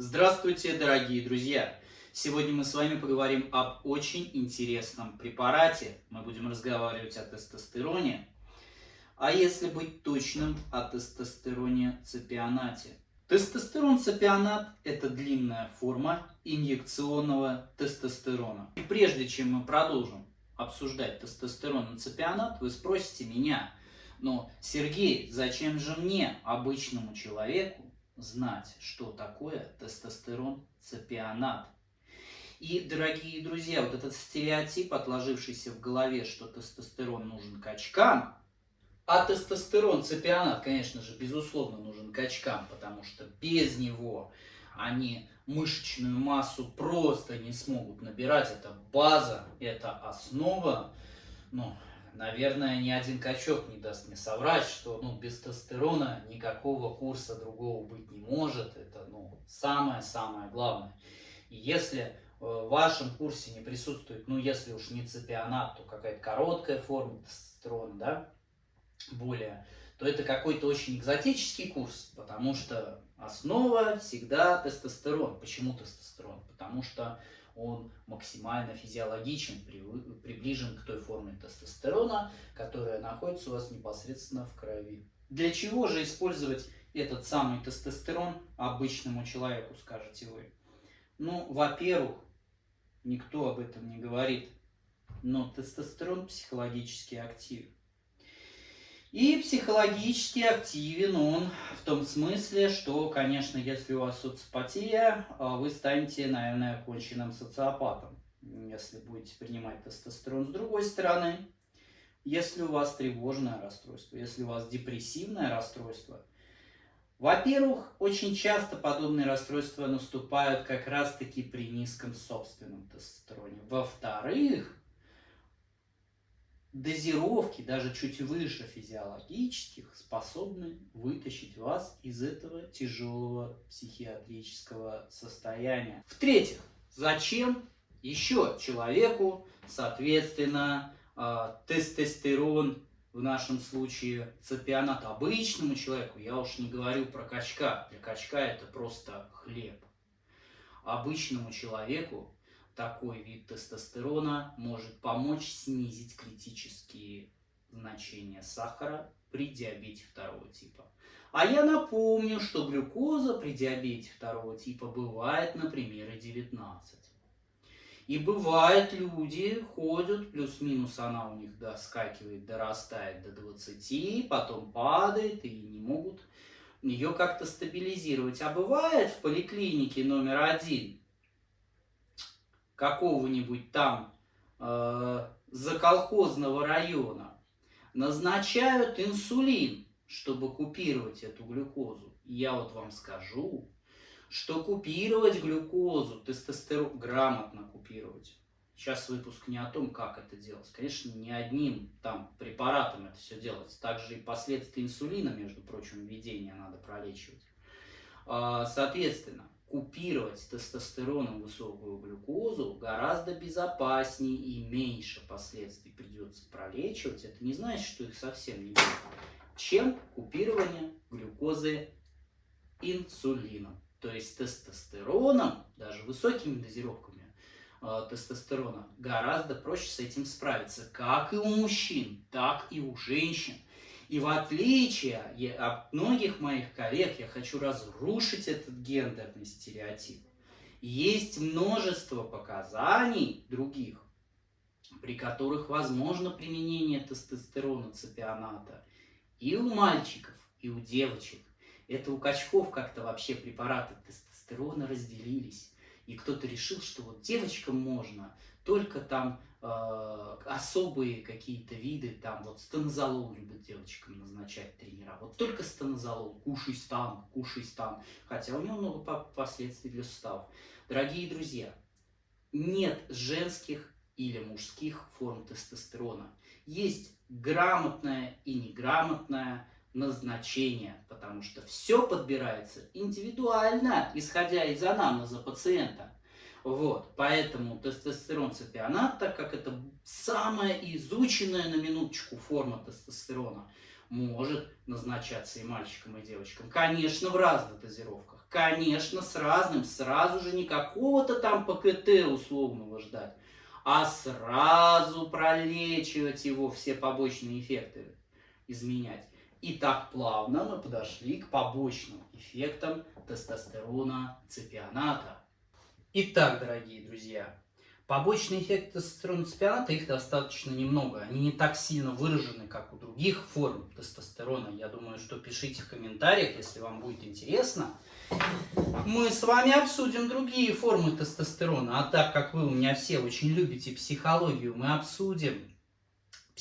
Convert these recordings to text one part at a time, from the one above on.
Здравствуйте, дорогие друзья! Сегодня мы с вами поговорим об очень интересном препарате. Мы будем разговаривать о тестостероне, а если быть точным, о тестостероне цепионате. Тестостерон цепионат – это длинная форма инъекционного тестостерона. И прежде чем мы продолжим обсуждать тестостерон и цепионат, вы спросите меня, но, Сергей, зачем же мне, обычному человеку, знать, что такое тестостерон цепионат. И, дорогие друзья, вот этот стереотип, отложившийся в голове, что тестостерон нужен качкам, а тестостерон цепионат, конечно же, безусловно нужен качкам, потому что без него они мышечную массу просто не смогут набирать. Это база, это основа. Ну, наверное, ни один качок не даст мне соврать, что ну, без тестостерона никакого курса другого быть не может. Это ну, самое-самое главное. И если э, в вашем курсе не присутствует, ну если уж не цепионат, то какая-то короткая форма тестостерона, да, более, то это какой-то очень экзотический курс, потому что основа всегда тестостерон. Почему тестостерон? Потому что он максимально физиологичен, приближен к той форме тестостерона, которая находится у вас непосредственно в крови. Для чего же использовать этот самый тестостерон обычному человеку, скажете вы? Ну, во-первых, никто об этом не говорит, но тестостерон психологически активен. И психологически активен он в том смысле, что, конечно, если у вас социопатия, а, вы станете, наверное, конченным социопатом, если будете принимать тестостерон. С другой стороны, если у вас тревожное расстройство, если у вас депрессивное расстройство, во-первых, очень часто подобные расстройства наступают как раз-таки при низком собственном тестостероне. Во-вторых, дозировки, даже чуть выше физиологических, способны вытащить вас из этого тяжелого психиатрического состояния. В-третьих, зачем еще человеку, соответственно, а, тестостерон, в нашем случае цепионат обычному человеку, я уж не говорю про качка, для качка это просто хлеб. Обычному человеку такой вид тестостерона может помочь снизить критические значения сахара при диабете второго типа. А я напомню, что глюкоза при диабете второго типа бывает, например, и 19. И бывает, люди ходят, плюс-минус она у них доскакивает, дорастает до 20, потом падает и не могут ее как-то стабилизировать. А бывает в поликлинике номер один какого-нибудь там э, заколхозного района назначают инсулин, чтобы купировать эту глюкозу. Я вот вам скажу, что купировать глюкозу, тестостерон, грамотно купировать. Сейчас выпуск не о том, как это делать. Конечно, не одним там препаратом это все делается. Также и последствия инсулина, между прочим, введения надо пролечивать. А, соответственно, купировать тестостероном высокую глюкозу гораздо безопаснее и меньше последствий придется пролечивать. Это не значит, что их совсем не будет, чем купирование глюкозы инсулином. То есть тестостероном, даже высокими дозировками э, тестостерона, гораздо проще с этим справиться, как и у мужчин, так и у женщин. И в отличие от многих моих коллег, я хочу разрушить этот гендерный стереотип. Есть множество показаний других, при которых возможно применение тестостерона цепионата и у мальчиков, и у девочек. Это у качков как-то вообще препараты тестостерона разделились. И кто-то решил, что вот девочкам можно только там э, особые какие-то виды, там вот станозолол любят девочкам назначать тренера. Вот только станозолол, кушай стан, кушай стан. Хотя у него много последствий для суставов. Дорогие друзья, нет женских или мужских форм тестостерона. Есть грамотное и неграмотное назначение, потому что все подбирается индивидуально, исходя из анамнеза пациента. Вот, поэтому тестостерон цепионат, так как это самая изученная на минуточку форма тестостерона, может назначаться и мальчикам, и девочкам. Конечно, в разных дозировках. конечно, с разным, сразу же не какого-то там ПКТ условного ждать, а сразу пролечивать его, все побочные эффекты изменять. И так плавно мы подошли к побочным эффектам тестостерона цепионата. Итак, дорогие друзья, побочные эффекты тестостерона цепионата, их достаточно немного. Они не так сильно выражены, как у других форм тестостерона. Я думаю, что пишите в комментариях, если вам будет интересно. Мы с вами обсудим другие формы тестостерона. А так как вы у меня все очень любите психологию, мы обсудим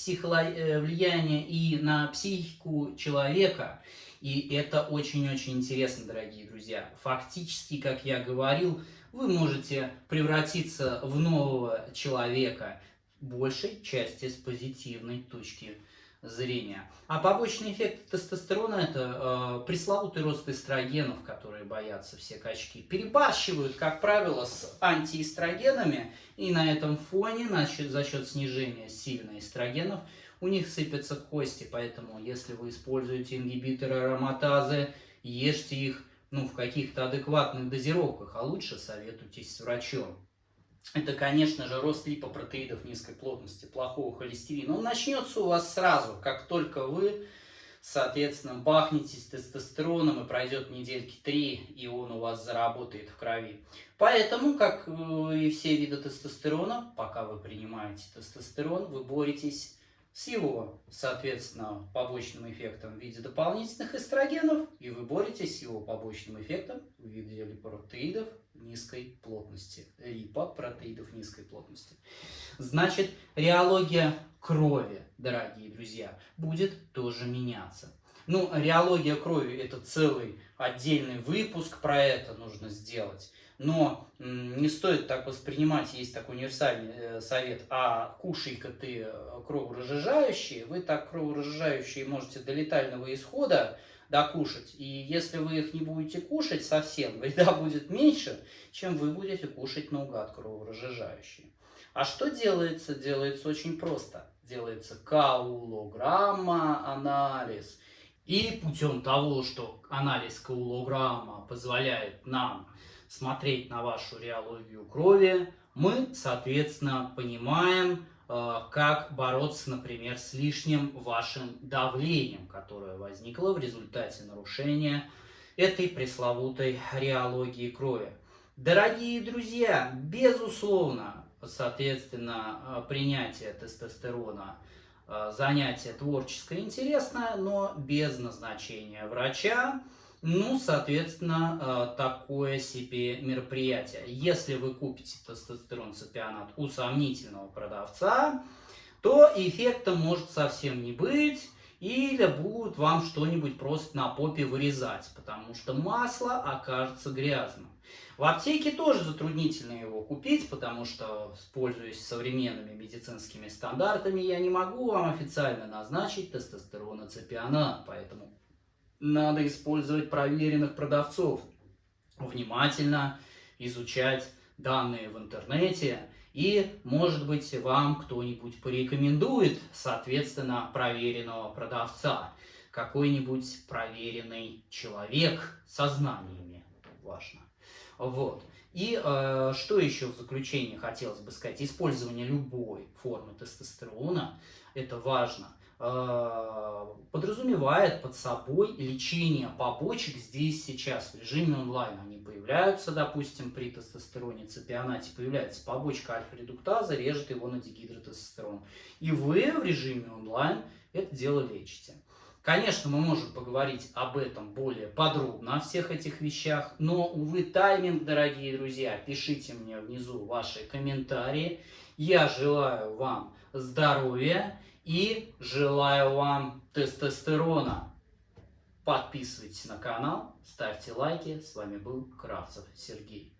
Э, влияние и на психику человека. И это очень-очень интересно, дорогие друзья. Фактически, как я говорил, вы можете превратиться в нового человека, большей части с позитивной точки зрения. А побочный эффект тестостерона – это э, пресловутый рост эстрогенов, которые боятся все качки. Перебарщивают, как правило, с антиэстрогенами, и на этом фоне значит, за счет снижения сильно эстрогенов у них сыпятся кости. Поэтому, если вы используете ингибиторы ароматазы, ешьте их ну, в каких-то адекватных дозировках, а лучше советуйтесь с врачом это, конечно же, рост липопротеидов низкой плотности, плохого холестерина. Он начнется у вас сразу, как только вы, соответственно, бахнетесь тестостероном, и пройдет недельки три, и он у вас заработает в крови. Поэтому, как э, и все виды тестостерона, пока вы принимаете тестостерон, вы боретесь с его, соответственно, побочным эффектом в виде дополнительных эстрогенов, и вы боретесь с его побочным эффектом в виде липопротеидов низкой плотности. Липопротеидов низкой плотности. Значит, реология крови, дорогие друзья, будет тоже меняться. Ну, реология крови – это целый отдельный выпуск про это нужно сделать. Но не стоит так воспринимать, есть такой универсальный э, совет, а кушай-ка ты э, кроворазжижающие, вы так кроворазжижающие можете до летального исхода докушать. И если вы их не будете кушать совсем, вреда будет меньше, чем вы будете кушать наугад кроворазжижающие. А что делается? Делается очень просто. Делается каулограмма анализ. И путем того, что анализ каулограмма позволяет нам смотреть на вашу реологию крови, мы, соответственно, понимаем, э, как бороться, например, с лишним вашим давлением, которое возникло в результате нарушения этой пресловутой реологии крови. Дорогие друзья, безусловно, соответственно, э, принятие тестостерона э, занятие творческое интересное, но без назначения врача, ну, соответственно, э, такое себе мероприятие. Если вы купите тестостерон цепионат у сомнительного продавца, то эффекта может совсем не быть, или будут вам что-нибудь просто на попе вырезать, потому что масло окажется грязным. В аптеке тоже затруднительно его купить, потому что, пользуясь современными медицинскими стандартами, я не могу вам официально назначить тестостероноцепионат, поэтому надо использовать проверенных продавцов, внимательно изучать данные в интернете, и, может быть, вам кто-нибудь порекомендует, соответственно, проверенного продавца, какой-нибудь проверенный человек со знаниями, важно. Вот. И э, что еще в заключение хотелось бы сказать? Использование любой формы тестостерона, это важно, подразумевает под собой лечение побочек здесь сейчас в режиме онлайн. Они появляются, допустим, при тестостероне, цепионате появляется побочка альфа-редуктаза, режет его на дигидротестостерон. И вы в режиме онлайн это дело лечите. Конечно, мы можем поговорить об этом более подробно, о всех этих вещах, но, увы, тайминг, дорогие друзья, пишите мне внизу ваши комментарии. Я желаю вам здоровья и желаю вам тестостерона. Подписывайтесь на канал, ставьте лайки. С вами был Кравцев Сергей.